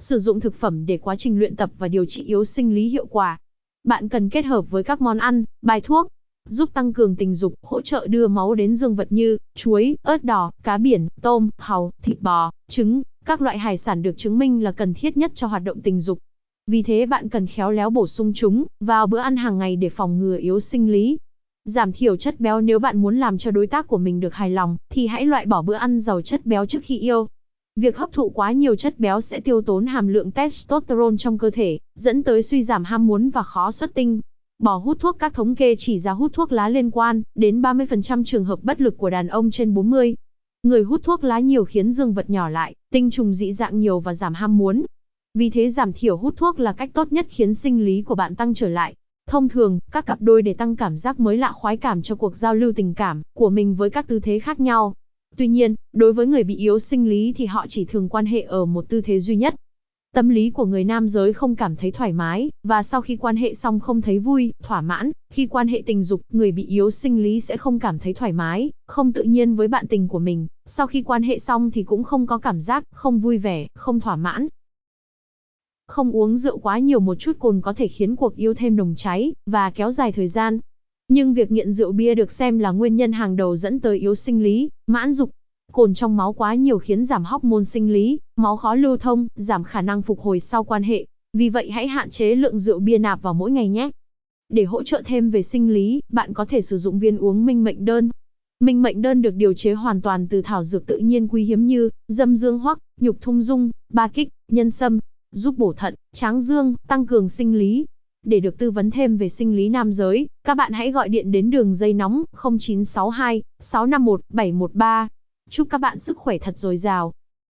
Sử dụng thực phẩm để quá trình luyện tập và điều trị yếu sinh lý hiệu quả. Bạn cần kết hợp với các món ăn, bài thuốc, giúp tăng cường tình dục, hỗ trợ đưa máu đến dương vật như chuối, ớt đỏ, cá biển, tôm, hàu, thịt bò, trứng, các loại hải sản được chứng minh là cần thiết nhất cho hoạt động tình dục. Vì thế bạn cần khéo léo bổ sung chúng vào bữa ăn hàng ngày để phòng ngừa yếu sinh lý. Giảm thiểu chất béo nếu bạn muốn làm cho đối tác của mình được hài lòng, thì hãy loại bỏ bữa ăn giàu chất béo trước khi yêu. Việc hấp thụ quá nhiều chất béo sẽ tiêu tốn hàm lượng testosterone trong cơ thể, dẫn tới suy giảm ham muốn và khó xuất tinh. Bỏ hút thuốc Các thống kê chỉ ra hút thuốc lá liên quan đến 30% trường hợp bất lực của đàn ông trên 40. Người hút thuốc lá nhiều khiến dương vật nhỏ lại, tinh trùng dị dạng nhiều và giảm ham muốn. Vì thế giảm thiểu hút thuốc là cách tốt nhất khiến sinh lý của bạn tăng trở lại. Thông thường, các cặp đôi để tăng cảm giác mới lạ khoái cảm cho cuộc giao lưu tình cảm của mình với các tư thế khác nhau. Tuy nhiên, đối với người bị yếu sinh lý thì họ chỉ thường quan hệ ở một tư thế duy nhất. Tâm lý của người nam giới không cảm thấy thoải mái, và sau khi quan hệ xong không thấy vui, thỏa mãn. Khi quan hệ tình dục, người bị yếu sinh lý sẽ không cảm thấy thoải mái, không tự nhiên với bạn tình của mình. Sau khi quan hệ xong thì cũng không có cảm giác, không vui vẻ, không thỏa mãn, không uống rượu quá nhiều một chút cồn có thể khiến cuộc yêu thêm nồng cháy, và kéo dài thời gian. Nhưng việc nghiện rượu bia được xem là nguyên nhân hàng đầu dẫn tới yếu sinh lý, mãn dục. Cồn trong máu quá nhiều khiến giảm hormone sinh lý, máu khó lưu thông, giảm khả năng phục hồi sau quan hệ. Vì vậy hãy hạn chế lượng rượu bia nạp vào mỗi ngày nhé. Để hỗ trợ thêm về sinh lý, bạn có thể sử dụng viên uống minh mệnh đơn. Minh mệnh đơn được điều chế hoàn toàn từ thảo dược tự nhiên quý hiếm như dâm dương hoắc, nhục thung dung, ba kích, nhân sâm, giúp bổ thận, tráng dương, tăng cường sinh lý. Để được tư vấn thêm về sinh lý nam giới, các bạn hãy gọi điện đến đường dây nóng 0962 651 713. Chúc các bạn sức khỏe thật dồi dào.